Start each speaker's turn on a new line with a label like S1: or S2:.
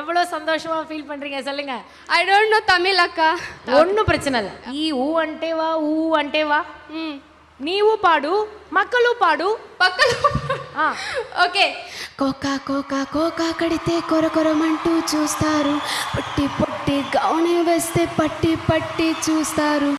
S1: எவ்வளோ சந்தோஷமா ஃபீல் பண்றீங்க சொல்லுங்க.
S2: ஐ டோன்ட் நோ தமிழ் అక్క
S1: ஒன்றும் பிரச்சனை இல்லை. ఈ ఊ అంటే వా ఊ అంటే వా నీవు పాడు మక్కలు పాడు పక్కలు
S2: ఓకే
S3: కోకా కోకా కోకా కడితే కొర కొరమంటూ చూస్తారు పొట్టి పొట్టి గౌనే వేస్తే పట్టి పట్టి చూస్తారు